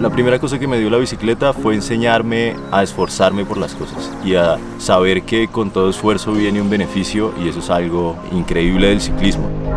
La primera cosa que me dio la bicicleta fue enseñarme a esforzarme por las cosas y a saber que con todo esfuerzo viene un beneficio y eso es algo increíble del ciclismo.